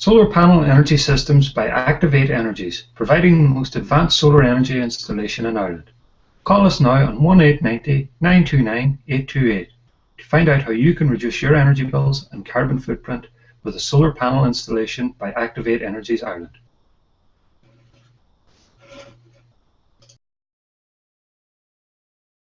Solar panel energy systems by Activate Energies, providing the most advanced solar energy installation in Ireland. Call us now on 1890 929 828 to find out how you can reduce your energy bills and carbon footprint with a solar panel installation by Activate Energies Ireland.